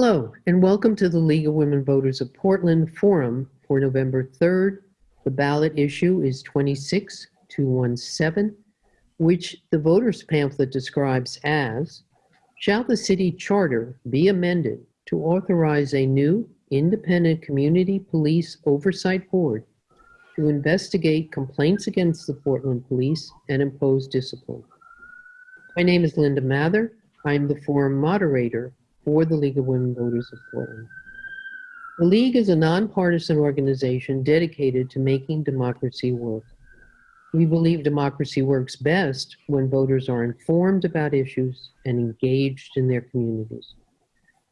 Hello, and welcome to the League of Women Voters of Portland Forum for November 3rd. The ballot issue is 26217, which the voters pamphlet describes as, shall the city charter be amended to authorize a new independent community police oversight board to investigate complaints against the Portland Police and impose discipline? My name is Linda Mather. I'm the forum moderator for the League of Women Voters of Portland. The League is a nonpartisan organization dedicated to making democracy work. We believe democracy works best when voters are informed about issues and engaged in their communities.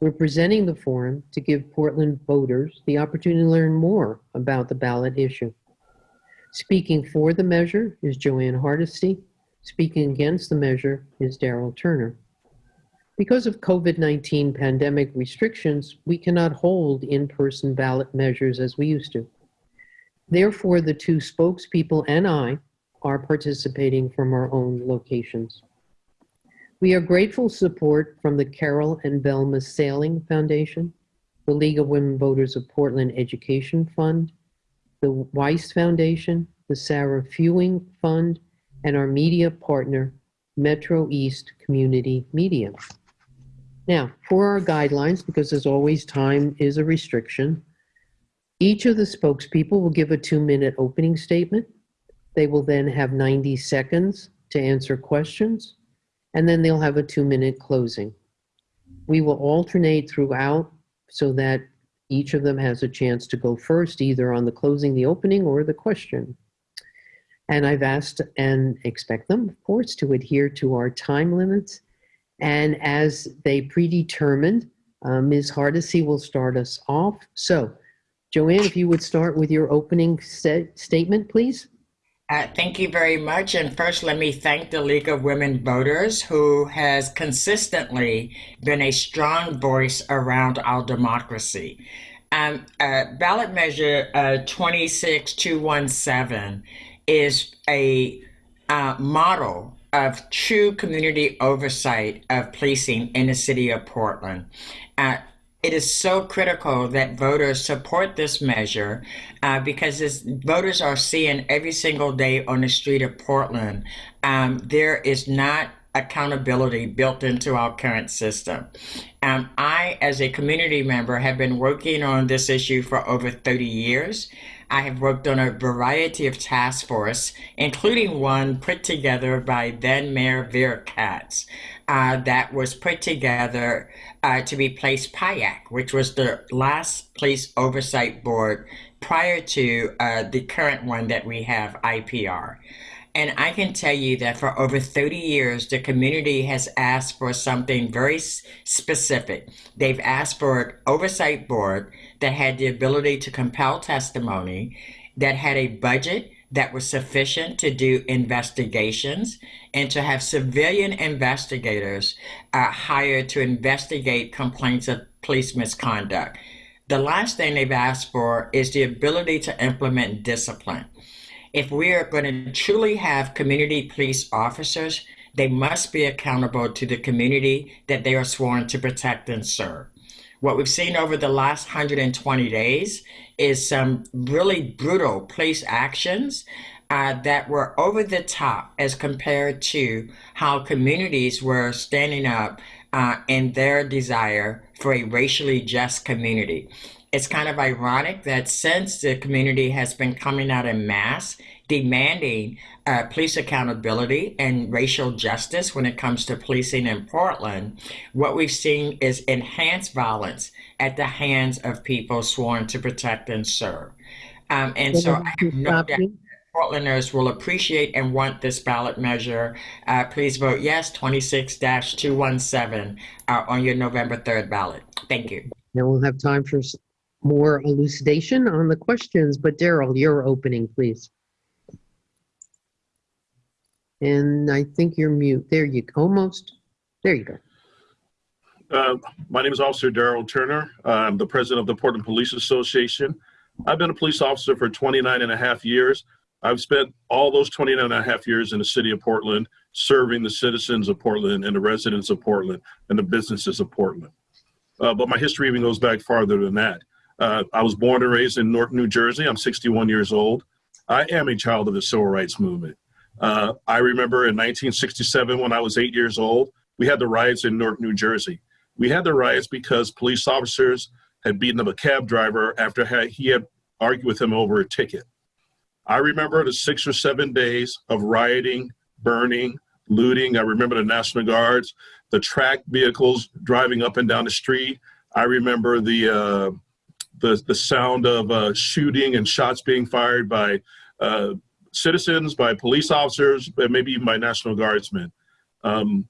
We're presenting the forum to give Portland voters the opportunity to learn more about the ballot issue. Speaking for the measure is Jo Ann Hardesty. Speaking against the measure is Daryl Turner. Because of COVID-19 pandemic restrictions, we cannot hold in-person ballot measures as we used to. Therefore, the two spokespeople and I are participating from our own locations. We are grateful support from the Carol and Velma Saling Foundation, the League of Women Voters of Portland Education Fund, the Weiss Foundation, the Sarah Fewing Fund, and our media partner, Metro East Community Media. Now, for our guidelines, because as always, time is a restriction, each of the spokespeople will give a two-minute opening statement. They will then have 90 seconds to answer questions, and then they'll have a two-minute closing. We will alternate throughout so that each of them has a chance to go first, either on the closing, the opening, or the question. And I've asked and expect them, of course, to adhere to our time limits and as they predetermined, uh, Ms. Hardesty will start us off. So, Jo Ann, if you would start with your opening statement, please. Uh, thank you very much. And first, let me thank the League of Women Voters, who has consistently been a strong voice around our democracy. Um, uh, ballot measure uh, 26217 is a uh, model of true community oversight of policing in the city of Portland. Uh, it is so critical that voters support this measure uh, because as voters are seeing every single day on the street of Portland, um, there is not accountability built into our current system. Um, I, as a community member, have been working on this issue for over 30 years. I have worked on a variety of task force, including one put together by then Mayor Vera Katz, uh, that was put together uh, to replace PIIAC, which was the last police oversight board prior to uh, the current one that we have, IPR. And I can tell you that for over 30 years, the community has asked for something very specific. They've asked for an oversight board that had the ability to compel testimony, that had a budget that was sufficient to do investigations, and to have civilian investigators uh, hired to investigate complaints of police misconduct. The last thing they've asked for is the ability to implement discipline if we are going to truly have community police officers, they must be accountable to the community that they are sworn to protect and serve. What we've seen over the last 120 days is some really brutal police actions uh, that were over the top as compared to how communities were standing up uh, in their desire for a racially just community. It's kind of ironic that since the community has been coming out in mass demanding uh, police accountability and racial justice when it comes to policing in Portland, what we've seen is enhanced violence at the hands of people sworn to protect and serve. Um, and so I have no doubt Portlanders will appreciate and want this ballot measure. Uh, please vote yes, 26-217 uh, on your November 3rd ballot. Thank you. Now we'll have time for more elucidation on the questions, but Daryl, your opening, please. And I think you're mute. There you go. Almost. There you go. Uh, my name is Officer Daryl Turner. I'm the president of the Portland Police Association. I've been a police officer for 29 and a half years. I've spent all those 29 and a half years in the city of Portland, serving the citizens of Portland and the residents of Portland and the businesses of Portland. uh, but my history even goes back farther than that. Uh, I was born and raised in New Jersey. I'm 61 years old. I am a child of the civil rights movement. Uh, I remember in 1967, when I was eight years old, we had the riots in Newark, New Jersey. We had the riots because police officers had beaten up a cab driver after he had argued with him over a ticket. I remember the six or seven days of rioting, burning, looting. I remember the National Guards, the track vehicles driving up and down the street. I remember the uh, the the sound of uh, shooting and shots being fired by uh, citizens, by police officers, and maybe even by National Guardsmen. Um,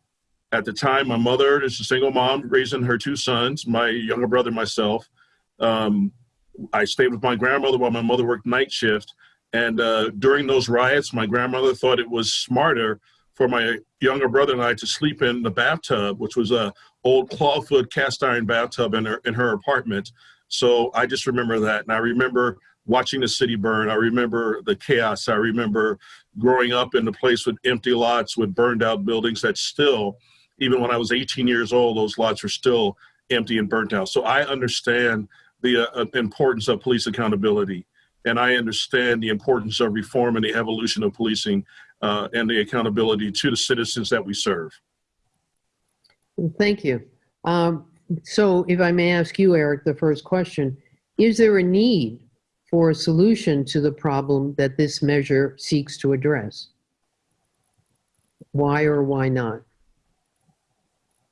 at the time, my mother is a single mom raising her two sons, my younger brother, myself. Um, I stayed with my grandmother while my mother worked night shift. And uh, during those riots, my grandmother thought it was smarter for my younger brother and I to sleep in the bathtub, which was a old clawfoot cast iron bathtub in her in her apartment. So I just remember that, and I remember watching the city burn. I remember the chaos. I remember growing up in a place with empty lots with burned out buildings that still, even when I was 18 years old, those lots were still empty and burnt out. So I understand the uh, importance of police accountability and I understand the importance of reform and the evolution of policing uh, and the accountability to the citizens that we serve. Thank you. Um, so if I may ask you, Eric, the first question, is there a need for a solution to the problem that this measure seeks to address? Why or why not?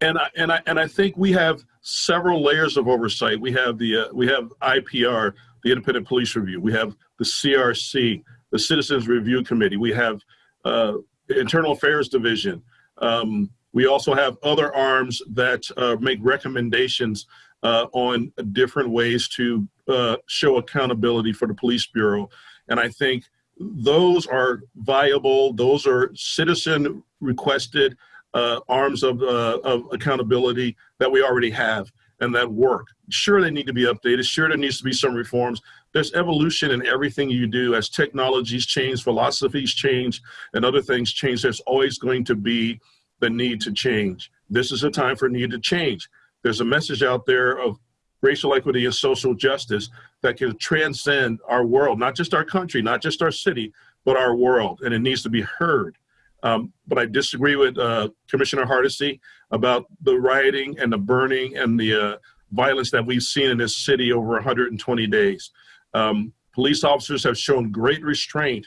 And I, and I, and I think we have several layers of oversight. We have the uh, we have IPR, the Independent Police Review. We have the CRC, the Citizens Review Committee. We have uh, Internal Affairs Division. Um, we also have other arms that uh, make recommendations uh, on different ways to uh, show accountability for the police bureau. And I think those are viable, those are citizen requested uh, arms of, uh, of accountability that we already have and that work. Sure, they need to be updated. Sure, there needs to be some reforms. There's evolution in everything you do as technologies change, philosophies change, and other things change. There's always going to be the need to change. This is a time for need to change. There's a message out there of racial equity and social justice that can transcend our world, not just our country, not just our city, but our world, and it needs to be heard. Um, but I disagree with uh, Commissioner Hardesty about the rioting and the burning and the uh, violence that we've seen in this city over 120 days. Um, police officers have shown great restraint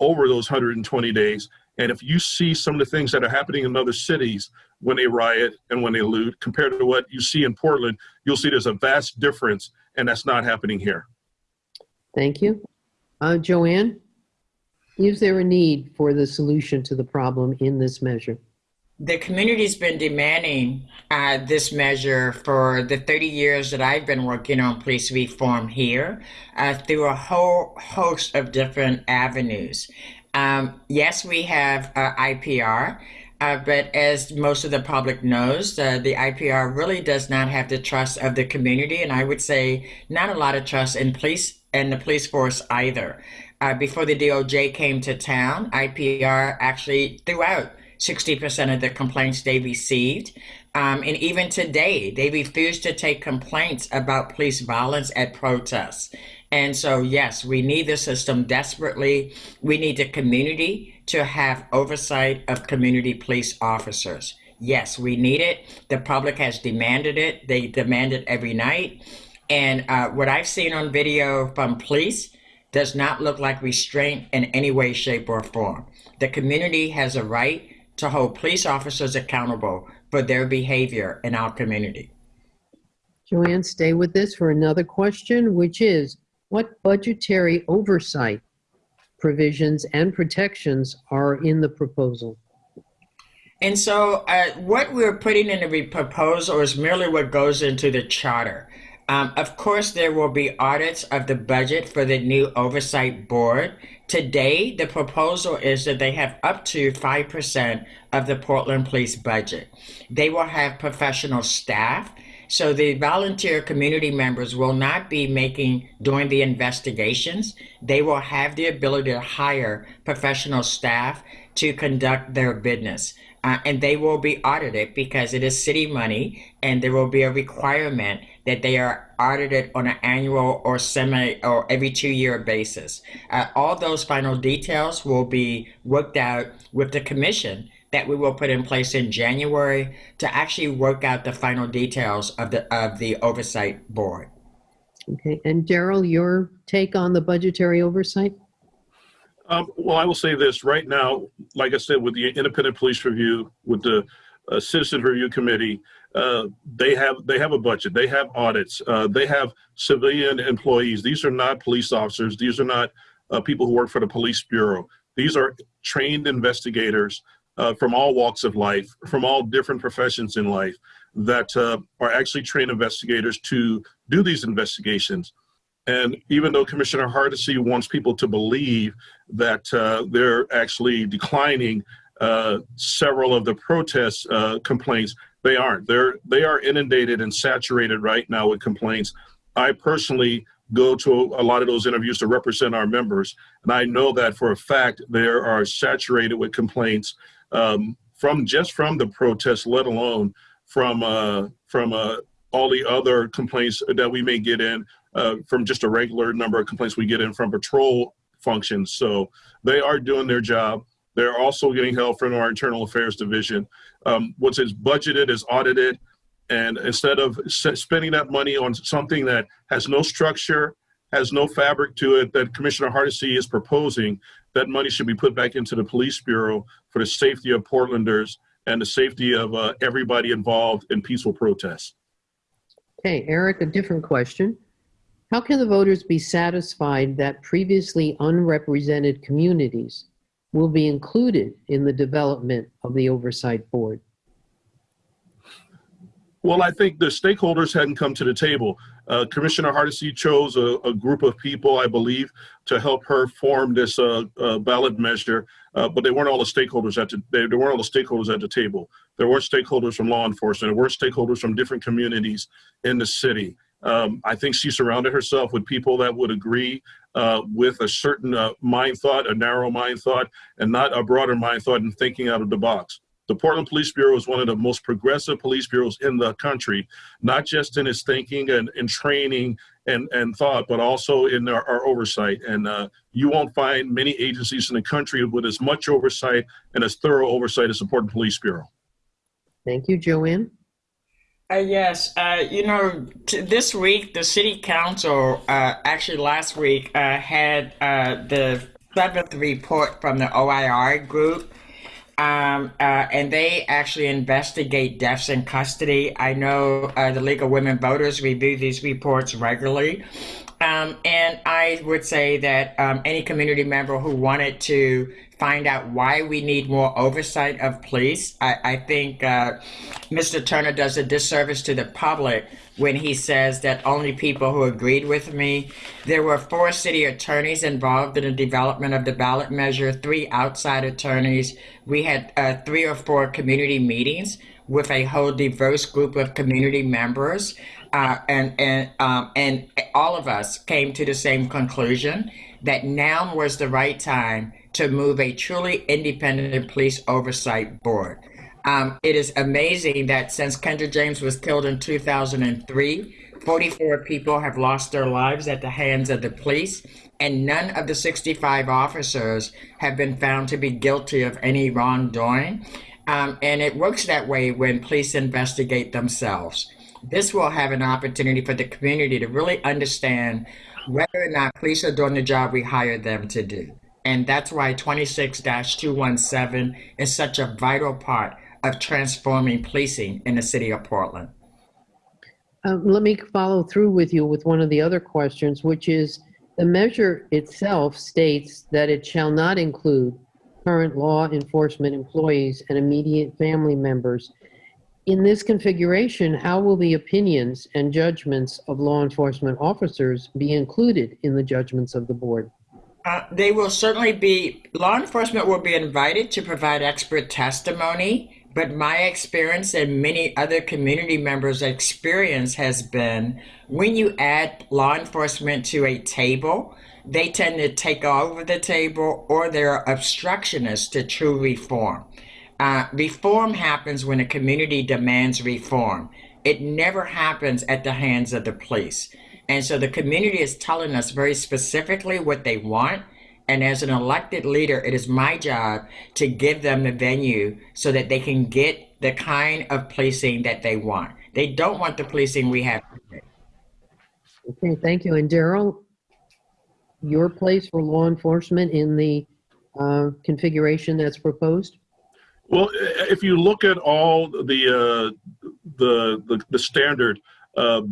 over those 120 days. And if you see some of the things that are happening in other cities when they riot and when they loot compared to what you see in Portland, you'll see there's a vast difference, and that's not happening here. Thank you. Uh, Jo Ann? Is there a need for the solution to the problem in this measure? The community's been demanding uh, this measure for the 30 years that I've been working on police reform here uh, through a whole host of different avenues. Um, yes, we have uh, IPR, uh, but as most of the public knows, uh, the IPR really does not have the trust of the community, and I would say not a lot of trust in police and the police force either uh, before the DOJ came to town, IPR actually threw out 60% of the complaints they received. Um, and even today, they refuse to take complaints about police violence at protests. And so, yes, we need the system desperately. We need the community to have oversight of community police officers. Yes, we need it. The public has demanded it. They demand it every night. And uh, what I've seen on video from police does not look like restraint in any way, shape, or form. The community has a right to hold police officers accountable for their behavior in our community. Jo Ann, stay with this for another question, which is what budgetary oversight provisions and protections are in the proposal? And so, uh, what we're putting in the proposal is merely what goes into the charter. Um, of course, there will be audits of the budget for the new oversight board. Today, the proposal is that they have up to 5% of the Portland Police budget. They will have professional staff. So the volunteer community members will not be making, doing the investigations. They will have the ability to hire professional staff to conduct their business. uh, and they will be audited because it is city money, and there will be a requirement that they are audited on an annual or semi or every two year basis. Uh, all those final details will be worked out with the commission that we will put in place in January to actually work out the final details of the of the oversight board. Okay, and Daryl, your take on the budgetary oversight? Um, well, I will say this right now, like I said, with the independent police review, with the uh, citizen review committee, uh, they have they have a budget, they have audits, uh, they have civilian employees. These are not police officers. These are not uh, people who work for the police bureau. These are trained investigators uh, from all walks of life, from all different professions in life, that uh, are actually trained investigators to do these investigations. And even though Commissioner Hardesty wants people to believe that uh, they're actually declining uh, several of the protest uh, complaints, they aren't. They're they are inundated and saturated right now with complaints. I personally go to a lot of those interviews to represent our members, and I know that for a fact they are saturated with complaints um, from just from the protests, let alone from uh, from uh, all the other complaints that we may get in uh, from just a regular number of complaints we get in from patrol functions. So they are doing their job. They're also getting help from our internal affairs division. Um, what's is budgeted is audited. And instead of spending that money on something that has no structure, has no fabric to it that Commissioner Hardesty is proposing, that money should be put back into the police bureau for the safety of Portlanders and the safety of uh, everybody involved in peaceful protests. Okay, Eric, a different question. How can the voters be satisfied that previously unrepresented communities will be included in the development of the Oversight Board? Well, I think the stakeholders hadn't come to the table. Uh, Commissioner Hardesty chose a, a, group of people, I believe, to help her form this uh, uh, ballot measure, uh, but they weren't all the stakeholders at the, they, they, weren't all the stakeholders at the table. There were stakeholders from law enforcement, there were stakeholders from different communities in the city. Um, I think she surrounded herself with people that would agree uh, with a certain uh, mind thought, a narrow mind thought, and not a broader mind thought and thinking out of the box. The Portland Police Bureau is one of the most progressive police bureaus in the country, not just in its thinking and, and training and, and thought, but also in our, our oversight. And uh, you won't find many agencies in the country with as much oversight and as thorough oversight as the Portland Police Bureau. Thank you, Jo Ann. Uh, yes, uh, you know, t- this week the city council, uh, actually last week, uh, had uh, the seventh report from the OIR group um, uh, and they actually investigate deaths in custody. I know uh, the League of Women Voters review these reports regularly. Um, and I would say that um, any community member who wanted to find out why we need more oversight of police, I, I think uh, Mr. Turner does a disservice to the public when he says that only people who agreed with me. There were four city attorneys involved in the development of the ballot measure, three outside attorneys. We had uh, three or four community meetings with a whole diverse group of community members. Uh, and and um, and all of us came to the same conclusion that now was the right time to move a truly independent police oversight board. Um, it is amazing that since Kendra James was killed in 2003, 44 people have lost their lives at the hands of the police, and none of the 65 officers have been found to be guilty of any wrongdoing. Um, and it works that way when police investigate themselves. This will have an opportunity for the community to really understand whether or not police are doing the job we hired them to do. And that's why 26 217 is such a vital part of transforming policing in the city of Portland. Um, let me follow through with you with one of the other questions, which is the measure itself states that it shall not include current law enforcement employees and immediate family members. In this configuration, how will the opinions and judgments of law enforcement officers be included in the judgments of the board? Uh, they will certainly be, law enforcement will be invited to provide expert testimony but my experience and many other community members' experience has been when you add law enforcement to a table, they tend to take over the table or they're obstructionists to true reform. Uh, reform happens when a community demands reform. It never happens at the hands of the police. And so the community is telling us very specifically what they want. And as an elected leader, it is my job to give them the venue so that they can get the kind of policing that they want. They don't want the policing we have. Okay, thank you. And Daryl, your place for law enforcement in the uh, configuration that's proposed? Well, if you look at all the uh, the, the the standard uh,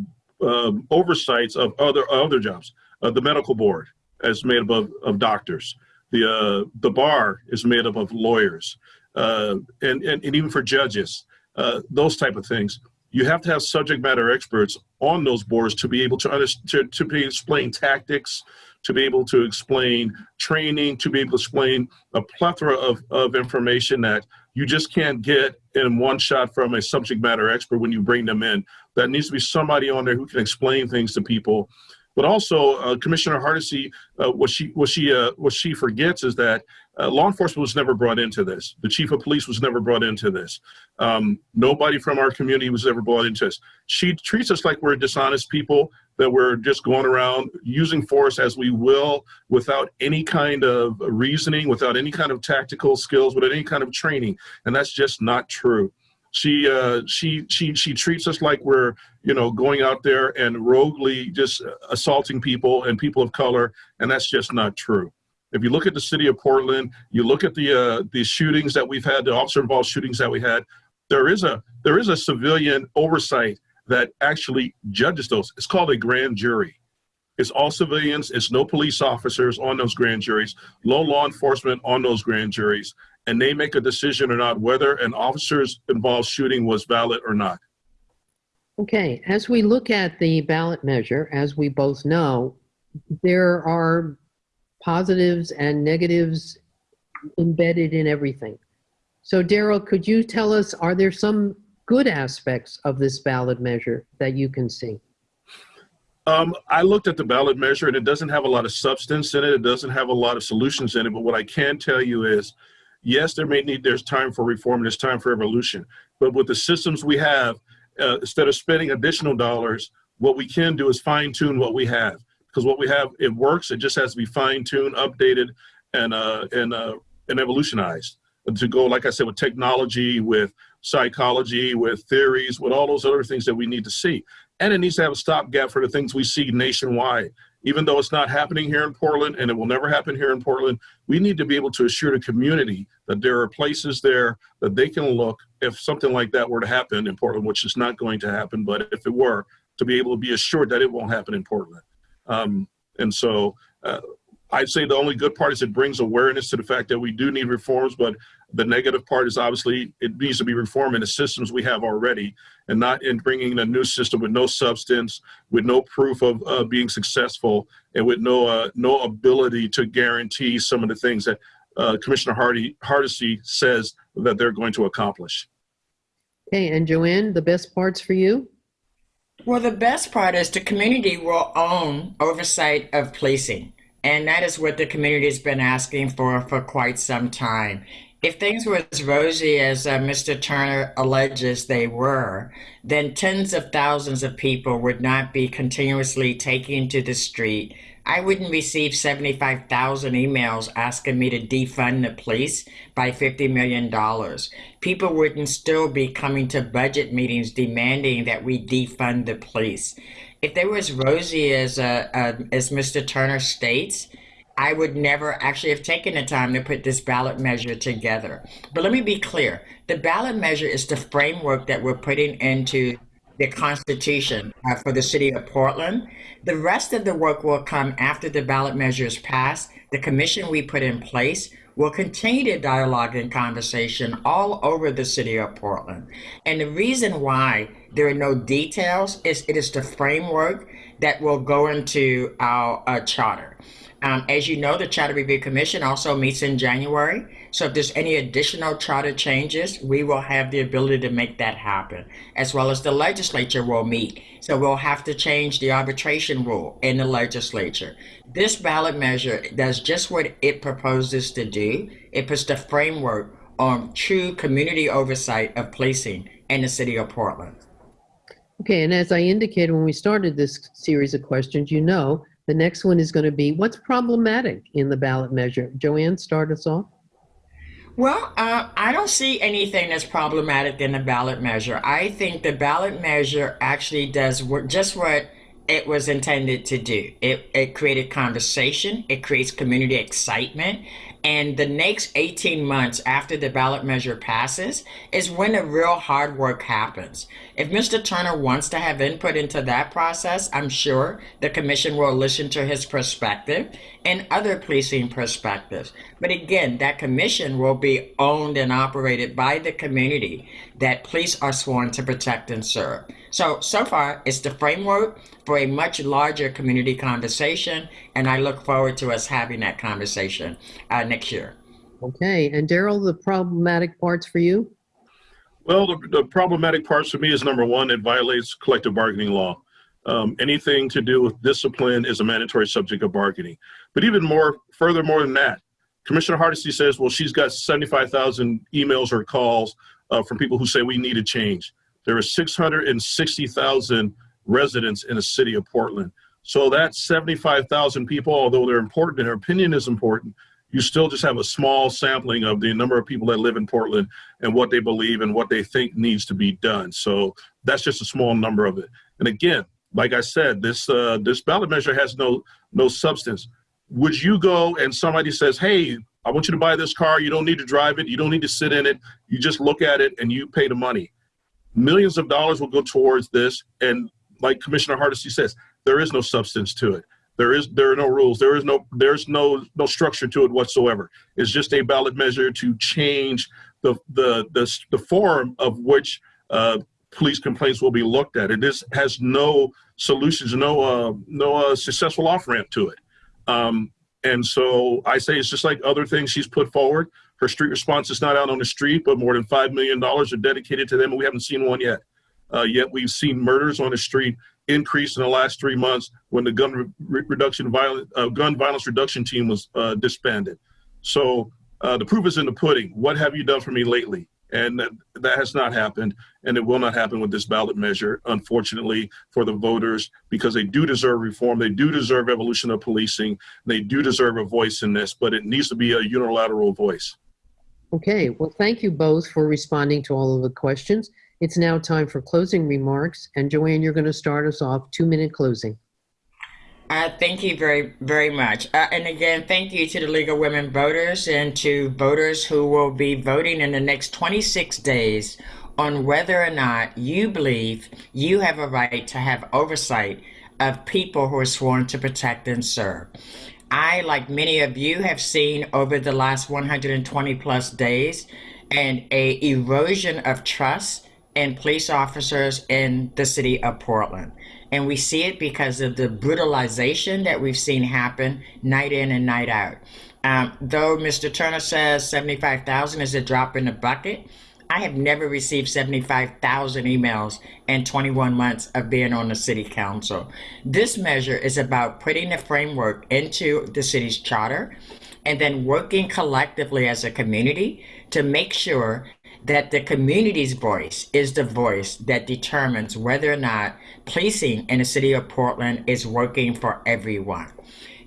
um oversights of other other jobs, uh, the medical board is made up of, of doctors. The uh, the bar is made up of lawyers, uh, and, and and even for judges, uh, those type of things. You have to have subject matter experts on those boards to be able to understand to, to be explain tactics, to be able to explain training, to be able to explain a plethora of, of information that you just can't get in one shot from a subject matter expert when you bring them in. That needs to be somebody on there who can explain things to people. But also, uh, Commissioner Hardesty, uh, what she what she uh, what she forgets is that uh, law enforcement was never brought into this. The chief of police was never brought into this. Um, nobody from our community was ever brought into this. She treats us like we're dishonest people that we're just going around using force as we will without any kind of reasoning, without any kind of tactical skills, without any kind of training, and that's just not true. She uh, she she she treats us like we're you know going out there and roguely just assaulting people and people of color, and that's just not true. If you look at the city of Portland, you look at the uh, the shootings that we've had, the officer involved shootings that we had. There is a there is a civilian oversight that actually judges those. It's called a grand jury. It's all civilians. It's no police officers on those grand juries, No law enforcement on those grand juries, and they make a decision or not whether an officer's involved shooting was valid or not. Okay, as we look at the ballot measure, as we both know, there are positives and negatives embedded in everything. So Daryl, could you tell us, are there some good aspects of this ballot measure that you can see? Um, I looked at the ballot measure and it doesn't have a lot of substance in it. It doesn't have a lot of solutions in it. But what I can tell you is, yes, there may need, there's time for reform, and there's time for evolution. But with the systems we have, uh, instead of spending additional dollars, what we can do is fine tune what we have. Because what we have, it works. It just has to be fine tuned, updated, and uh, and uh, and evolutionized to go, like I said, with technology, with psychology, with theories, with all those other things that we need to see. And it needs to have a stopgap for the things we see nationwide. Even though it's not happening here in Portland and it will never happen here in Portland, we need to be able to assure the community that there are places there that they can look if something like that were to happen in Portland, which is not going to happen, but if it were, to be able to be assured that it won't happen in Portland. Um, and so uh, I'd say the only good part is it brings awareness to the fact that we do need reforms, but the negative part is obviously it needs to be reformed in the systems we have already and not in bringing in a new system with no substance, with no proof of uh, being successful, and with no uh, no ability to guarantee some of the things that uh, Commissioner Hardy Hardesty says that they're going to accomplish. Okay, and Jo Ann, the best parts for you? Well, the best part is the community will own oversight of policing. And that is what the community has been asking for for quite some time. If things were as rosy as uh, Mr. Turner alleges they were, then tens of thousands of people would not be continuously taking to the street. I wouldn't receive 75,000 emails asking me to defund the police by $50 million. People wouldn't still be coming to budget meetings demanding that we defund the police. If they were as rosy as, uh, uh, as Mr. Turner states, I would never actually have taken the time to put this ballot measure together. But let me be clear the ballot measure is the framework that we're putting into the Constitution uh, for the city of Portland. The rest of the work will come after the ballot measure is passed. The commission we put in place will continue to dialogue and conversation all over the city of Portland. And the reason why there are no details is it is the framework that will go into our uh, charter. Um, as you know, the Charter Review Commission also meets in January. So if there's any additional charter changes, we will have the ability to make that happen, as well as the legislature will meet. So we'll have to change the arbitration rule in the legislature. This ballot measure does just what it proposes to do. It puts the framework on true community oversight of policing in the city of Portland. Okay, and as I indicated when we started this series of questions, you know, the next one is going to be what's problematic in the ballot measure? Jo Ann, start us off. Well, uh, I don't see anything that's problematic in the ballot measure. I think the ballot measure actually does just what it was intended to do. It, it created conversation, it creates community excitement, and the next 18 months after the ballot measure passes is when the real hard work happens. If Mr. Turner wants to have input into that process, I'm sure the commission will listen to his perspective and other policing perspectives. But again, that commission will be owned and operated by the community that police are sworn to protect and serve. So, so far, it's the framework for a much larger community conversation, and I look forward to us having that conversation uh, next year. Okay, and Daryl, the problematic parts for you? Well, the, the problematic parts for me is number one, it violates collective bargaining law. Um, anything to do with discipline is a mandatory subject of bargaining. But even more, furthermore than that, Commissioner Hardesty says, well, she's got 75,000 emails or calls uh, from people who say we need a change. There are 660,000 residents in the city of Portland. So that's 75,000 people, although they're important and their opinion is important, you still just have a small sampling of the number of people that live in Portland and what they believe and what they think needs to be done. So that's just a small number of it. And again, like I said, this uh, this ballot measure has no no substance. Would you go and somebody says, "Hey, I want you to buy this car. You don't need to drive it. You don't need to sit in it. You just look at it and you pay the money." Millions of dollars will go towards this, and like Commissioner Hardesty says, there is no substance to it. There is there are no rules. There is no there's no no structure to it whatsoever. It's just a ballot measure to change the the the, the form of which uh, police complaints will be looked at. It is has no solutions, no uh, no uh, successful off ramp to it. Um, and so I say it's just like other things she's put forward. Her street response is not out on the street, but more than five million dollars are dedicated to them, and we haven't seen one yet. Uh, yet we've seen murders on the street increase in the last three months when the gun re reduction violent uh, gun violence reduction team was uh, disbanded. So uh, the proof is in the pudding. What have you done for me lately? And that, that has not happened, and it will not happen with this ballot measure, unfortunately, for the voters, because they do deserve reform. They do deserve evolution of policing. They do deserve a voice in this, but it needs to be a unilateral voice. Okay, well, thank you both for responding to all of the questions. It's now time for closing remarks, and Jo Ann, you're going to start us off. Two minute closing. Uh, thank you very, very much. Uh, and again, thank you to the League of Women Voters and to voters who will be voting in the next 26 days on whether or not you believe you have a right to have oversight of people who are sworn to protect and serve. I, like many of you, have seen over the last 120 plus days and a erosion of trust in police officers in the city of Portland. And we see it because of the brutalization that we've seen happen night in and night out. Um, though Mr. Turner says 75,000 is a drop in the bucket, I have never received 75,000 emails in 21 months of being on the city council. This measure is about putting the framework into the city's charter and then working collectively as a community to make sure that the community's voice is the voice that determines whether or not policing in the city of Portland is working for everyone.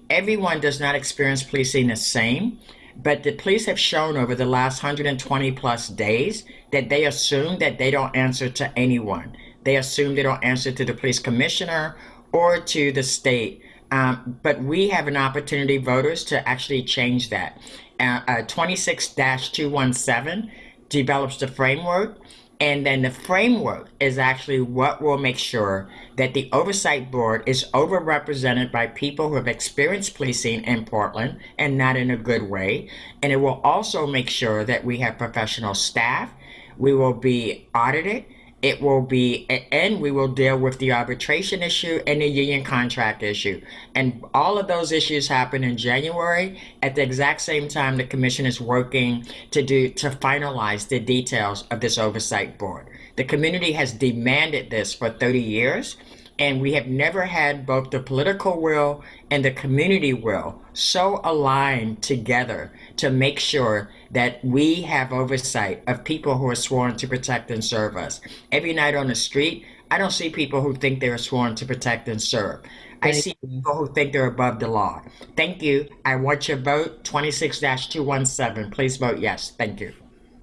Everyone does not experience policing the same, but the police have shown over the last 120 plus days that they assume that they don't answer to anyone. They assume they don't answer to the police commissioner or to the state. Um, but we have an opportunity, voters, to actually change that. Uh, uh, 26 217 develops the framework and then the framework is actually what will make sure that the oversight board is overrepresented by people who have experienced policing in Portland and not in a good way. And it will also make sure that we have professional staff. We will be audited it will be and we will deal with the arbitration issue and the union contract issue. And all of those issues happen in january at the exact same time the commission is working to do to finalize the details of this oversight board. The community has demanded this for 30 years And we have never had both the political will and the community will so aligned together to make sure that we have oversight of people who are sworn to protect and serve us. Every night on the street, I don't see people who think they're sworn to protect and serve. I see people who think they're above the law. Thank you. I want your vote 26 217. Please vote yes. Thank you.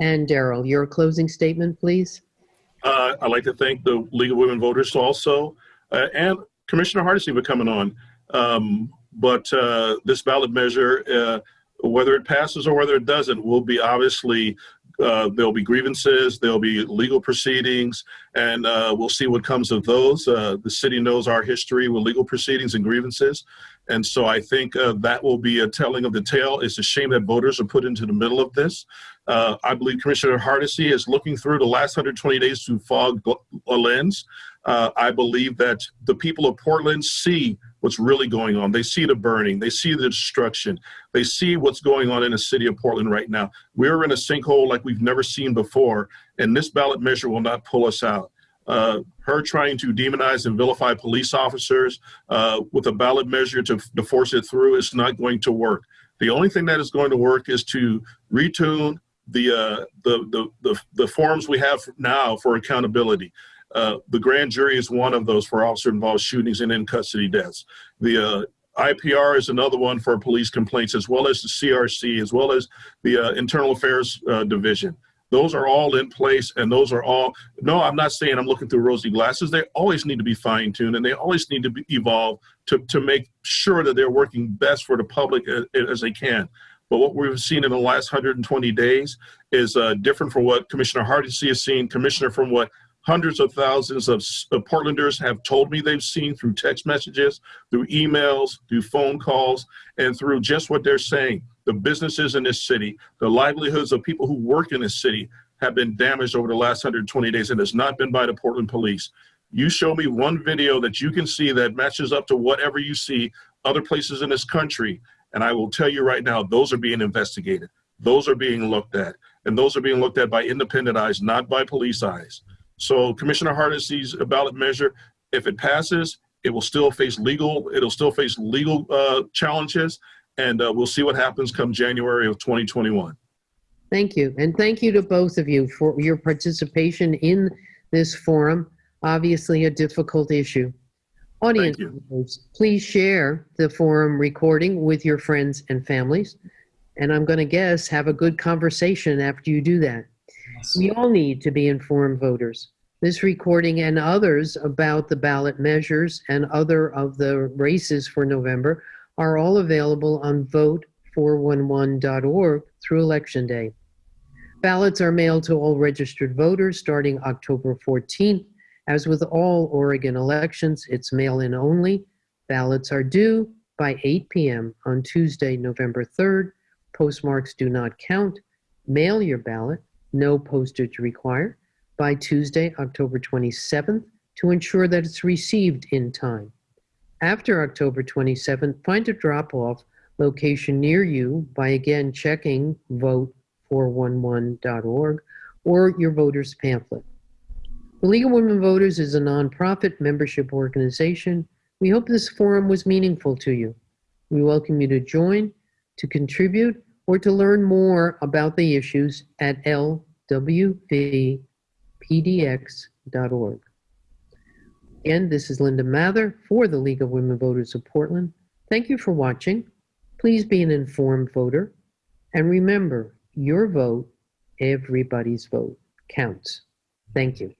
And Daryl, your closing statement, please? Uh, I'd like to thank the League of Women Voters also, uh, and Commissioner Hardesty for coming on. Um, but uh, this ballot measure, uh, whether it passes or whether it doesn't, will be obviously uh, there'll be grievances, there'll be legal proceedings, and uh, we'll see what comes of those. Uh, the city knows our history with legal proceedings and grievances, and so I think uh, that will be a telling of the tale. It's a shame that voters are put into the middle of this. Uh, I believe Commissioner Hardesty is looking through the last 120 days through fog a lens. Uh, I believe that the people of Portland see what's really going on. They see the burning, they see the destruction, they see what's going on in the city of Portland right now. We're in a sinkhole like we've never seen before, and this ballot measure will not pull us out. Uh, her trying to demonize and vilify police officers uh, with a ballot measure to, to force it through is not going to work. The only thing that is going to work is to retune the uh, the, the the the forms we have now for accountability. Uh, the grand jury is one of those for officer-involved shootings and in custody deaths. The uh, IPR is another one for police complaints, as well as the CRC, as well as the uh, Internal Affairs uh, Division. Those are all in place, and those are all. No, I'm not saying I'm looking through rosy glasses. They always need to be fine-tuned, and they always need to be evolved to to make sure that they're working best for the public as, as they can. But what we've seen in the last 120 days is uh, different from what Commissioner Hardesty has seen, Commissioner, from what hundreds of thousands of, Portlanders have told me they've seen through text messages, through emails, through phone calls, and through just what they're saying. The businesses in this city, the livelihoods of people who work in this city have been damaged over the last 120 days, and it's not been by the Portland police. You show me one video that you can see that matches up to whatever you see other places in this country, and I will tell you right now, those are being investigated. Those are being looked at. And those are being looked at by independent eyes, not by police eyes. So Commissioner Hardesty's ballot measure, if it passes, it will still face legal, it'll still face legal uh, challenges. And uh, we'll see what happens come January of 2021. Thank you. And thank you to both of you for your participation in this forum. Obviously, a difficult issue. Audience members, please share the forum recording with your friends and families. And I'm going to guess have a good conversation after you do that. We all need to be informed voters. This recording and others about the ballot measures and other of the races for November are all available on vote411.org through Election Day. Ballots are mailed to all registered voters starting October 14th. As with all Oregon elections, it's mail-in only. Ballots are due by 8 p.m. on Tuesday, November 3rd. Postmarks do not count. Mail your ballot, no postage required, by Tuesday, October 27th to ensure that it's received in time. After October 27th, find a drop-off location near you by again checking vote411.org or your voter's pamphlet. The League of Women Voters is a nonprofit membership organization. We hope this forum was meaningful to you. We welcome you to join, to contribute, or to learn more about the issues at lwvpdx.org. Again, this is Linda Mather for the League of Women Voters of Portland. Thank you for watching. Please be an informed voter. And remember, your vote, everybody's vote, counts. Thank you.